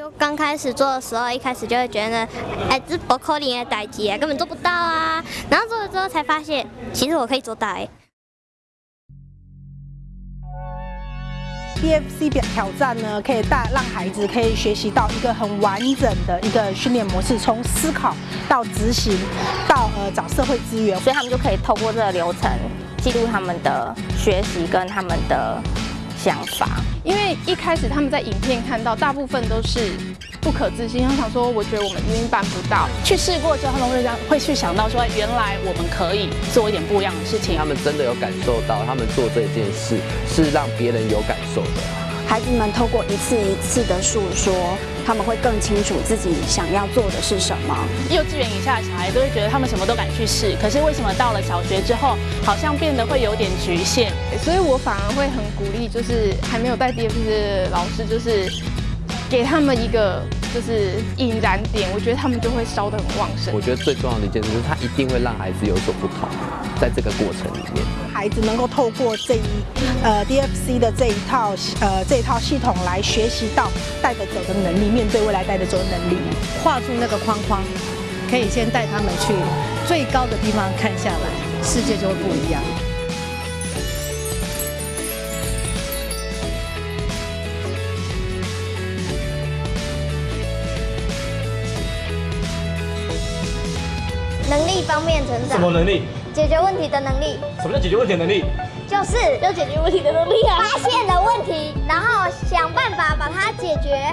就刚开始做的时候，一开始就会觉得，哎，这不可能的代志啊，根本做不到啊。然后做了之后才发现，其实我可以做到哎。DFC 表挑战呢，可以大让孩子可以学习到一个很完整的一个训练模式，从思考到执行，到呃找社会资源，所以他们就可以透过这个流程记录他们的学习跟他们的想法。因为一开始他们在影片看到，大部分都是不可置信，他想说，我觉得我们一定办不到。去试过之后，他们会让会去想到说，原来我们可以做一点不一样的事情。他们真的有感受到，他们做这件事是让别人有感受的。孩子们透过一次一次的诉说，他们会更清楚自己想要做的是什么。幼稚园以下的小孩都会觉得他们什么都敢去试，可是为什么到了小学之后，好像变得会有点局限？所以我反而会很鼓励，就是还没有带 DFC 的老师，就是给他们一个就是引燃点，我觉得他们就会烧得很旺盛。我觉得最重要的一件事就是，他一定会让孩子有所不同，在这个过程里面，孩子能够透过这一呃 DFC 的这一套呃这一套系统来学习到带得走的能力，面对未来带得走的能力，画出那个框框，可以先带他们去最高的地方看下来，世界就会不一样。能力方面成长，什么能力？解决问题的能力。什么叫解决问题的能力？就是要解决问题的能力啊！发现了问题，然后想办法把它解决。